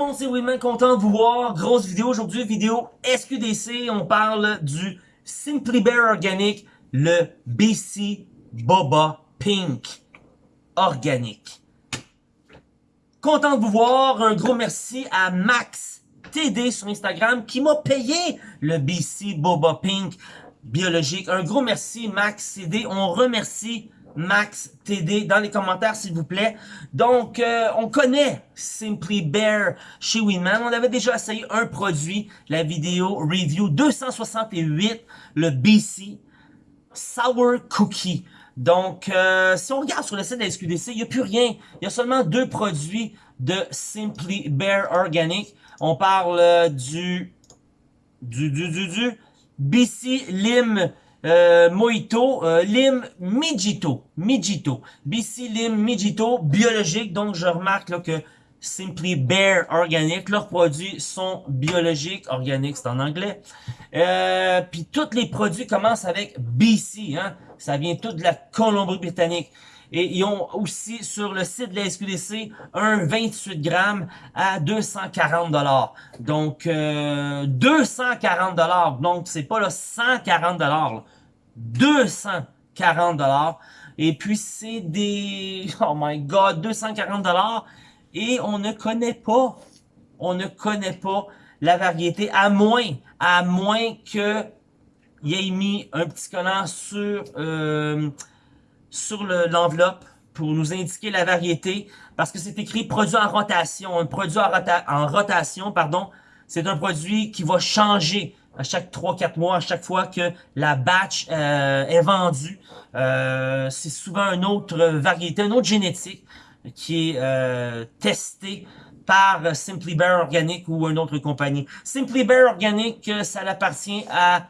monde, c'est Winman, content de vous voir. Grosse vidéo aujourd'hui, vidéo SQDC. On parle du Simply Bear Organic, le BC Boba Pink Organique. Content de vous voir. Un gros merci à Max TD sur Instagram qui m'a payé le BC Boba Pink biologique. Un gros merci Max TD. On remercie Max TD dans les commentaires s'il vous plaît. Donc, euh, on connaît Simply Bear chez Winman. On avait déjà essayé un produit, la vidéo review 268, le BC Sour Cookie. Donc, euh, si on regarde sur le site de la SQDC, il n'y a plus rien. Il y a seulement deux produits de Simply Bear Organic. On parle euh, du, du, du, du, du BC Lim euh, euh, Lim Mijito, Mijito, BC Lim Mijito, biologique, donc je remarque que Simply Bear Organic, leurs produits sont biologiques, organiques c'est en anglais. Euh, Puis tous les produits commencent avec BC, hein? ça vient tout de la Colombie-Britannique. Et ils ont aussi sur le site de la SQDC un 28 grammes à 240 dollars. Donc euh, 240 dollars. Donc c'est pas là 140 dollars. 240 dollars. Et puis c'est des oh my god 240 dollars et on ne connaît pas on ne connaît pas la variété à moins à moins que il ait mis un petit collant sur euh, sur l'enveloppe pour nous indiquer la variété, parce que c'est écrit produit en rotation. Un produit en, rotation, pardon, c'est un produit qui va changer à chaque 3-4 mois, à chaque fois que la batch euh, est vendue. Euh, c'est souvent une autre variété, une autre génétique qui est euh, testée par Simply Bear Organic ou une autre compagnie. Simply Bear Organic, ça appartient à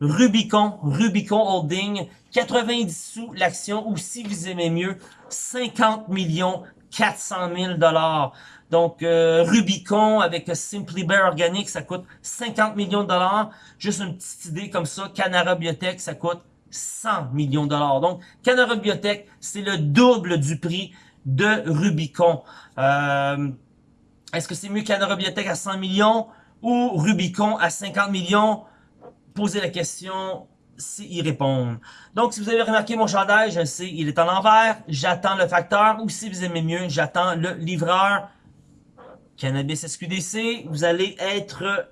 Rubicon, Rubicon Holding, 90 sous l'action, ou si vous aimez mieux, 50 millions 400 000 dollars. Donc, euh, Rubicon avec Simply Bear Organic, ça coûte 50 millions de dollars. Juste une petite idée comme ça, Canara Biotech, ça coûte 100 millions de dollars. Donc, Canara Biotech, c'est le double du prix de Rubicon. Euh, Est-ce que c'est mieux Canara Biotech à 100 millions ou Rubicon à 50 millions? Posez la question, y répondre. Donc, si vous avez remarqué mon chandail, je sais, il est en l'envers. J'attends le facteur. Ou si vous aimez mieux, j'attends le livreur. Cannabis SQDC. Vous allez être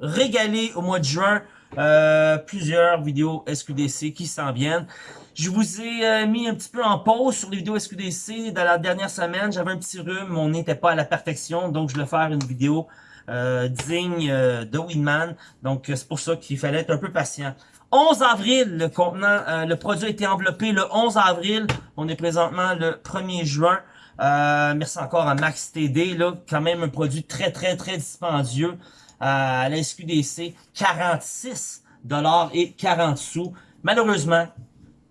régalé au mois de juin. Euh, plusieurs vidéos SQDC qui s'en viennent. Je vous ai euh, mis un petit peu en pause sur les vidéos SQDC dans la dernière semaine. J'avais un petit rhume, nez n'était pas à la perfection, donc je vais faire une vidéo euh, digne de Winman. Donc c'est pour ça qu'il fallait être un peu patient. 11 avril, le contenant, euh, le produit a été enveloppé le 11 avril. On est présentement le 1er juin. Euh, merci encore à Max TD, là, quand même un produit très, très, très dispendieux euh, à la SQDC. 46 dollars et 40 sous. Malheureusement,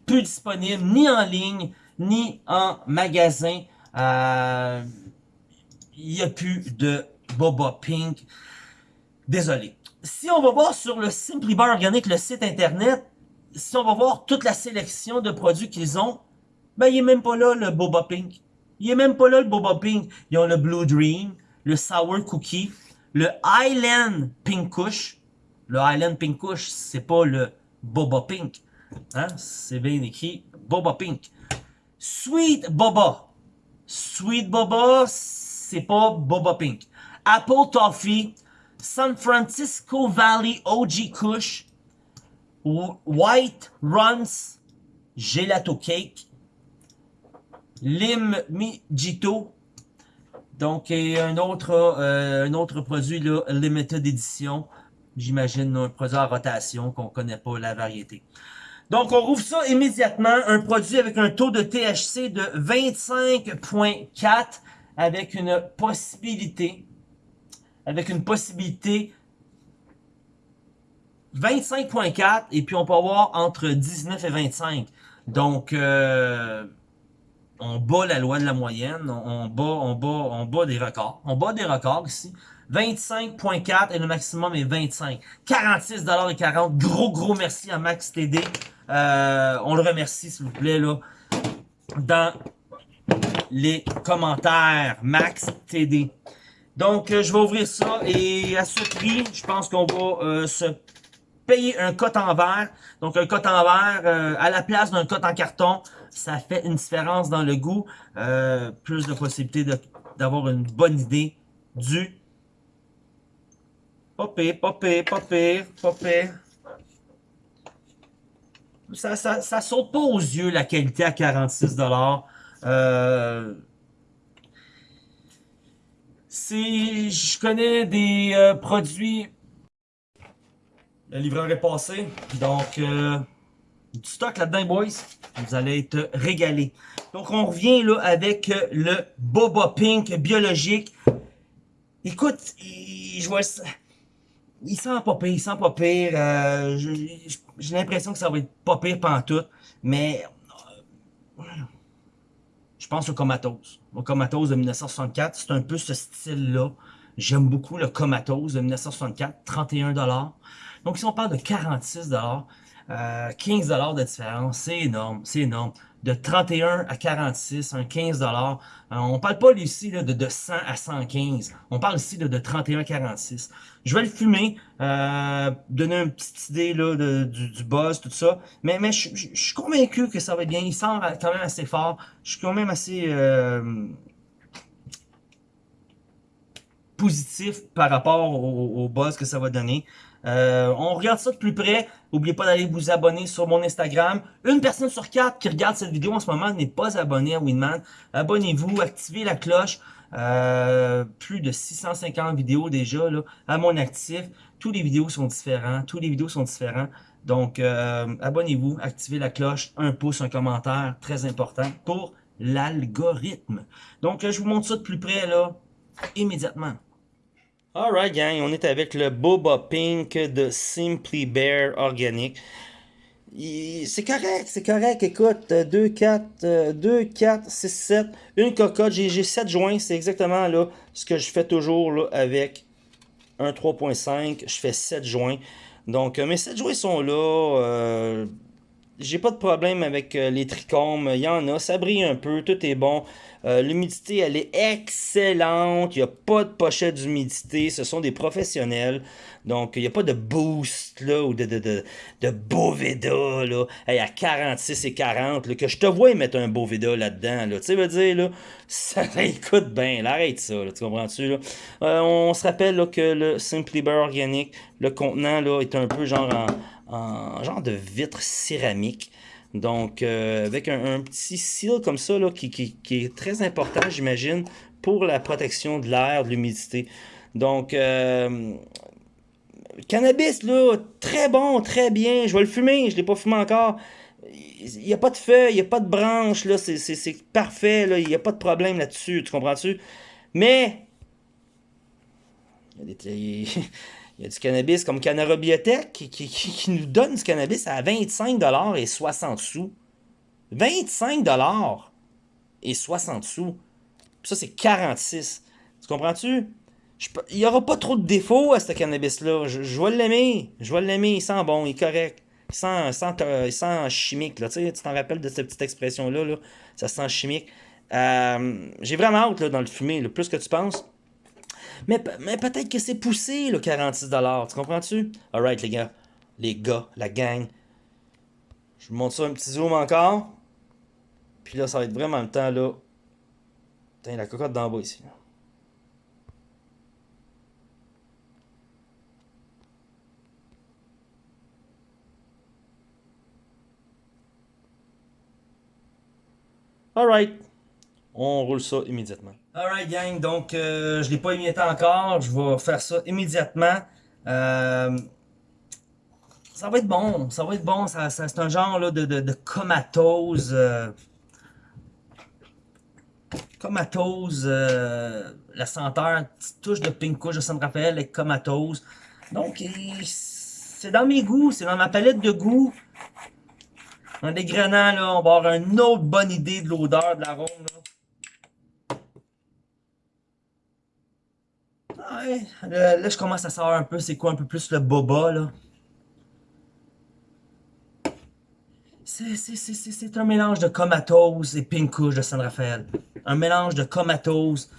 plus disponible ni en ligne, ni en magasin. Il n'y a plus de Boba Pink. Désolé si on va voir sur le Simply Bar Organic, le site internet, si on va voir toute la sélection de produits qu'ils ont, ben il est même pas là le Boba Pink. Il est même pas là le Boba Pink. Ils ont le Blue Dream, le Sour Cookie, le Island Pink Kush. Le Island Pink Kush, c'est pas le Boba Pink. Hein? C'est bien écrit Boba Pink. Sweet Boba. Sweet Boba, c'est pas Boba Pink. Apple Toffee, San Francisco Valley OG Kush, White Runs Gelato Cake, Lim Mijito, donc un autre, euh, un autre produit là, limited edition, j'imagine un produit en rotation qu'on connaît pas la variété. Donc on rouvre ça immédiatement, un produit avec un taux de THC de 25.4 avec une possibilité avec une possibilité 25.4 et puis on peut avoir entre 19 et 25. Donc, euh, on bat la loi de la moyenne, on, bat, on, bat, on bat des records. On bat des records ici. 25.4 et le maximum est 25. 46 et 40. Gros, gros merci à Max TD. Euh, on le remercie, s'il vous plaît, là, dans les commentaires. Max TD. Donc, euh, je vais ouvrir ça et à ce prix, je pense qu'on va euh, se payer un cote en verre. Donc, un cote en verre à la place d'un cote en carton, ça fait une différence dans le goût. plus de possibilités d'avoir une bonne idée du... Pas pire, pas pire. Ça, ça, ça saute pas aux yeux la qualité à 46$. Euh, je connais des euh, produits, le livreur est passé, donc euh, du stock là-dedans, boys. Vous allez être régalés. Donc, on revient là avec le Boba Pink biologique. Écoute, je vois. Il sent pas pire, il sent pas pire. Euh, j'ai l'impression que ça va être pas pire tout, mais je pense au Comatose. Le Comatose de 1964, c'est un peu ce style-là. J'aime beaucoup le Comatose de 1964, 31 Donc, si on parle de 46 euh, 15 de différence, c'est énorme, c'est énorme de 31 à 46, un 15 dollars. Euh, on parle pas ici de, de 100 à 115. On parle ici de, 31 à 46. Je vais le fumer, euh, donner une petite idée là, de, du, buzz, tout ça. Mais, mais je, suis convaincu que ça va être bien. Il sent quand même assez fort. Je suis quand même assez euh, positif par rapport au, au buzz que ça va donner. Euh, on regarde ça de plus près. N'oubliez pas d'aller vous abonner sur mon Instagram. Une personne sur quatre qui regarde cette vidéo en ce moment n'est pas abonné à Winman. Abonnez-vous, activez la cloche. Euh, plus de 650 vidéos déjà là, à mon actif. Tous les vidéos sont différents. Tous les vidéos sont différents. Donc, euh, abonnez-vous, activez la cloche, un pouce, un commentaire, très important pour l'algorithme. Donc, je vous montre ça de plus près là, immédiatement. Alright gang, on est avec le Boba Pink de Simply Bear Organic. C'est correct, c'est correct. Écoute, 2, 4, 2, 4, 6, 7. Une cocotte, j'ai 7 joints. C'est exactement là ce que je fais toujours avec un 3.5. Je fais 7 joints. Donc, euh, mes 7 joints sont là. Euh, j'ai pas de problème avec euh, les trichomes. Il y en a, ça brille un peu, tout est bon. Euh, l'humidité, elle est excellente. Il n'y a pas de pochette d'humidité. Ce sont des professionnels. Donc, il n'y a pas de boost là, ou de, de, de, de Boveda là, à 46 et 40. que je te vois mettre un Boveda là-dedans. Là. Tu sais, veux dire, là, ça écoute bien. arrête ça. tu comprends-tu? Euh, on se rappelle là, que le Simply Bear Organic, le contenant là, est un peu genre en genre de vitre céramique. Donc, euh, avec un, petit seal comme ça, là, qui, est très important, j'imagine, pour la protection de l'air, de l'humidité. Donc, euh, cannabis, là, très bon, très bien. Je vais le fumer, je ne l'ai pas fumé encore. Il n'y a pas de feuilles, il n'y a pas de branches, là, c'est parfait, là, il n'y a pas de problème là-dessus, tu comprends-tu? Mais, il y a des... Il y a du cannabis comme Canara Biotech qui, nous donne du cannabis à 25$ et 60 sous. 25$ et 60 sous. ça, c'est 46. Tu comprends-tu? Il n'y aura pas trop de défauts à ce cannabis-là. Je, vais l'aimer. Je vais l'aimer. Il sent bon, il est correct. Il sent, chimique. Là. Tu t'en rappelles de cette petite expression-là? Là? Ça sent chimique. Euh, j'ai vraiment hâte dans le fumer. Le plus que tu penses. Mais, peut-être que c'est poussé, le 46$. Tu comprends-tu? Alright, les gars. Les gars, la gang. Je vous montre ça un petit zoom encore. Puis là, ça va être vraiment le temps, là. Putain, la cocotte d'en bas ici. Alright. On roule ça immédiatement. Alright gang, donc euh, je l'ai pas émietté encore, je vais faire ça immédiatement. Euh, ça va être bon, ça va être bon, ça, c'est un genre là, de, de, comatose. Euh, comatose, la senteur, petite touche de pink couche de San Rafael avec comatose. Donc c'est dans mes goûts, c'est dans ma palette de goûts. En dégrenant, là, on va avoir une autre bonne idée de l'odeur, de l'arôme. Ouais, là, je commence à savoir un peu c'est quoi un peu plus le boba, là. C'est un mélange de comatose et pink de San Rafael. Un mélange de comatose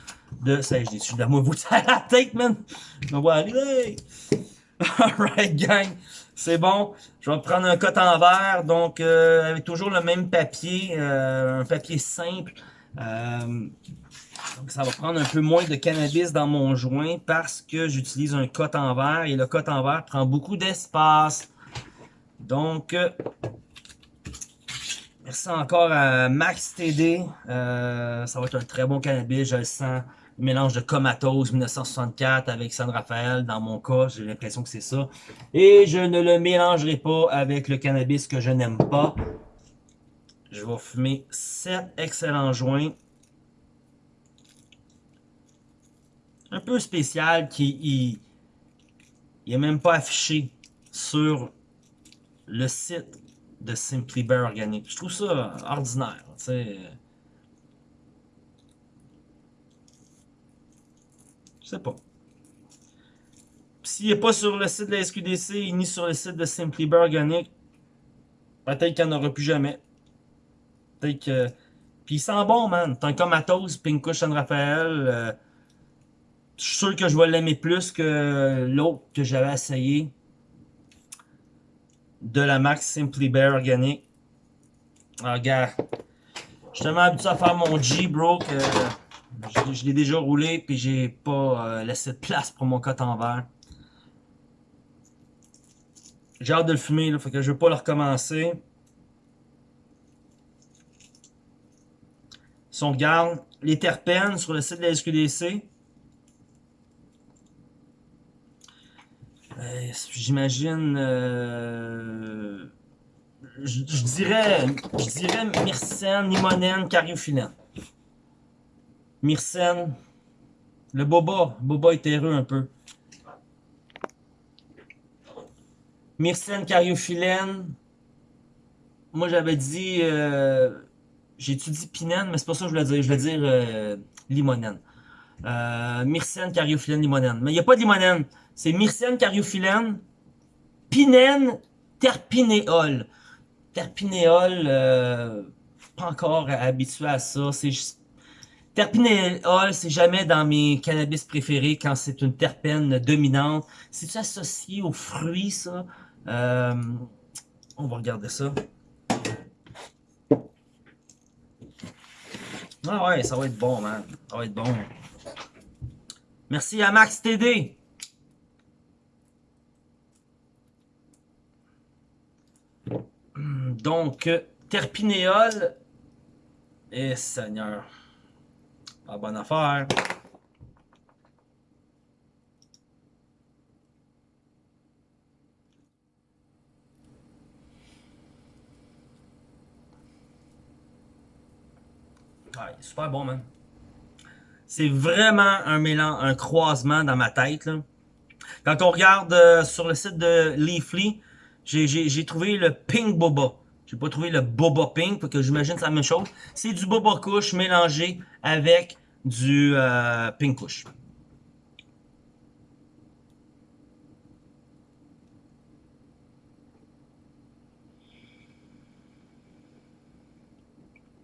de... Ça, je suis de la moitié à la tête, man! On va aller! Alright, gang! C'est bon. Je vais prendre un coton en verre, donc euh, avec toujours le même papier, euh, un papier simple. Euh, donc ça va prendre un peu moins de cannabis dans mon joint parce que j'utilise un coton en verre et le coton en verre prend beaucoup d'espace. Donc, merci encore à Max TD. ça va être un très bon cannabis, je le sens mélange de Comatose 1964 avec San Rafael, dans mon cas, j'ai l'impression que c'est ça. Et je ne le mélangerai pas avec le cannabis que je n'aime pas. Je vais fumer 7 excellents joints. Un peu spécial qui n'est même pas affiché sur le site de Simply Bear Organic. Je trouve ça ordinaire. sais. Je sais pas. S'il n'est pas sur le site de la SQDC ni sur le site de Simply Organic, peut-être qu'il n'y en aura plus jamais. Peut-être que. Puis il sent bon, man. T'as un comatose, Pink San Raphaël. Euh, je suis sûr que je vais l'aimer plus que l'autre que j'avais essayé. De la marque Simply Bear Organic. Ah, gars. Je suis tellement habitué à faire mon G, bro, que. Je, l'ai déjà roulé, puis j'ai pas euh, laissé de place pour mon coton vert. J'ai hâte de le fumer, là, fait que je veux pas le recommencer. Si on regarde les terpènes sur le site de la SQDC, euh, j'imagine, euh, je, dirais, je dirais myrcène, limonène, cariophyllène. Myrcène. Le Boba. Boba est heureux un peu. Myrcène cariophyllène. Moi, j'avais dit... Euh, J'ai-tu pinène, mais c'est pas ça que je voulais dire. Je voulais dire euh, limonène. Euh, myrcène, cariophyllène, limonène. Mais il n'y a pas de limonène. C'est myrcène, cariophyllène, pinène, terpinéol. Terpinéol, euh, pas encore habitué à ça. C'est juste Terpinéol, c'est jamais dans mes cannabis préférés quand c'est une terpène dominante. C'est-tu associé aux fruits, ça? Euh, on va regarder ça. Ah ouais, ça va être bon, man. Ça va être bon. Merci à Max TD. Donc, terpinéol. Eh, Seigneur. Pas bonne affaire. Ah, super bon, man. C'est vraiment un mélange, un croisement dans ma tête. Quand on regarde euh, sur le site de Leafly, j'ai trouvé le Pink Boba. J'ai pas trouvé le Boba Pink, parce que j'imagine c'est la même chose. C'est du Boba Kush mélangé avec du euh, Pink Kush.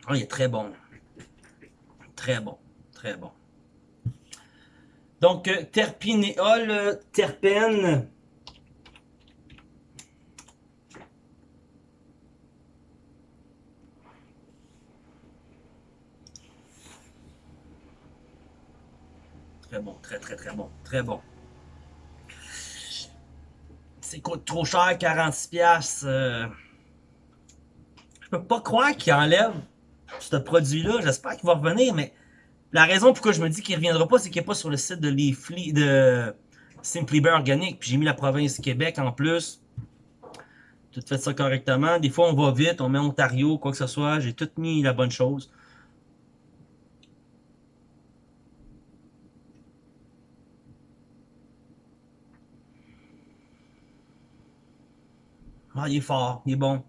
Oh, il est très bon. Très bon. Très bon. Donc, euh, terpinéol, euh, terpène, Très bon, très très très bon, très bon. C'est coûte trop cher, 46 pièces. Euh. Je peux pas croire qu'il enlève ce produit-là. J'espère qu'il va revenir, mais la raison pourquoi je me dis qu'il reviendra pas, c'est qu'il n'est pas sur le site de Leafly, de Simply Organic. Puis j'ai mis la province Québec en plus. Tout fait ça correctement. Des fois, on va vite, on met Ontario, quoi que ce soit. J'ai tout mis la bonne chose. Ah, il est fort, il est bon.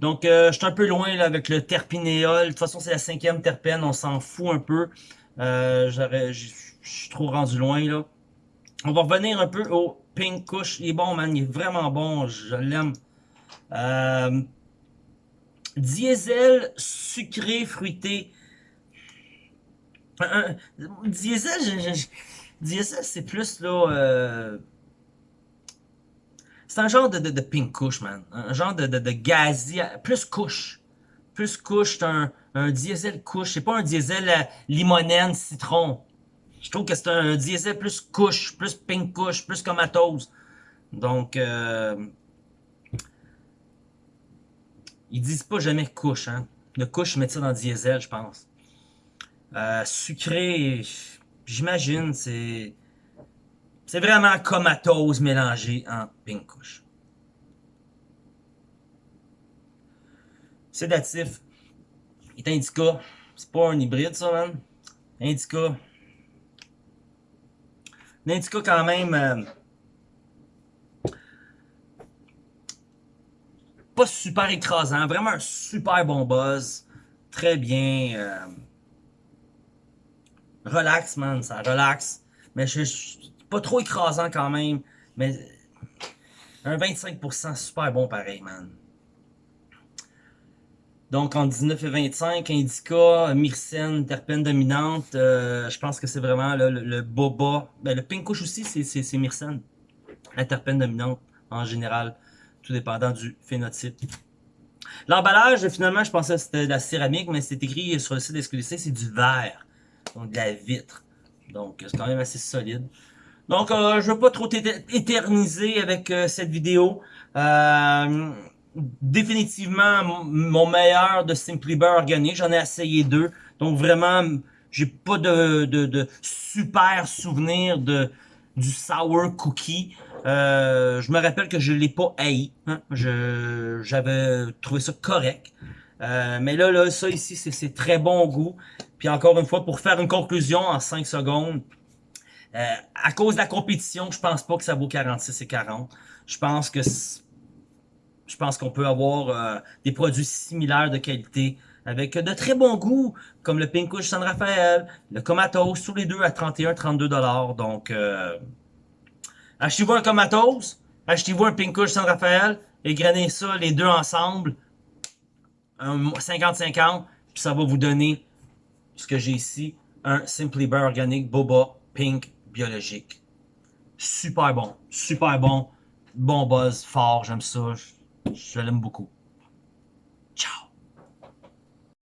Donc, euh, je suis un peu loin là, avec le terpinéol. De toute façon, c'est la cinquième terpène, on s'en fout un peu. Euh, je suis trop rendu loin là. On va revenir un peu au Pink Kush. Il est bon, man. Il est vraiment bon. Je l'aime. Euh, diesel sucré fruité. Diesel, diesel c'est plus là... Un genre de, de, pink couche, man. Un genre de, de, plus couche. Plus couche, c'est un, un diesel couche. C'est pas un diesel euh, limonène, citron. Je trouve que c'est un diesel plus couche, plus pink couche, plus comatose. Donc, euh, ils disent pas jamais couche, hein. Le couche, je mets ça dans diesel, je pense. Euh, sucré, j'imagine, c'est... C'est vraiment comatose mélangé en pink couche. Sédatif. Il est indica. C'est pas un hybride, ça, man. Indica. L'indica, quand même... Euh, pas super écrasant, vraiment un super bon buzz. Très bien. Euh, relax, man, ça relaxe. Mais je suis pas trop écrasant quand même. Mais un 25% super bon pareil, man. Donc en 19 et 25, indica, myrcène, terpène dominante, euh, je pense que c'est vraiment le, boba. Ben, le pink couche aussi, c'est myrcène. La terpène dominante en général tout dépendant du phénotype. L'emballage, finalement, je pensais que c'était de la céramique, mais c'est écrit sur le site d'SQDC, c'est du verre, donc de la vitre. Donc, c'est quand même assez solide. Donc, euh, je veux pas trop éterniser avec euh, cette vidéo. Euh, définitivement, mon meilleur de Simply Bear. J'en ai essayé deux. Donc, vraiment, j'ai pas de, super souvenir de du sour cookie. Euh, je me rappelle que je l'ai pas haï. Hein. J'avais trouvé ça correct. Mais là, là, ça ici, c'est très bon goût. Puis encore une fois, pour faire une conclusion en 5 secondes, euh, à cause de la compétition, je pense pas que ça vaut 46 et 40. Je pense que je pense qu'on peut avoir des produits similaires de qualité avec de très bons goûts, comme le Pink Kush San Rafael, le Comatos, tous les deux à 31-32 dollars. Donc, euh, achetez-vous un Comatos, achetez-vous un Pink Kush San Rafael, et grainez ça les deux ensemble, 50-50, puis ça va vous donner ce que j'ai ici, un Simply Bear Organic Boba Pink biologique. Super bon, super bon, bon buzz, fort, j'aime ça, je, je l'aime beaucoup. Ciao!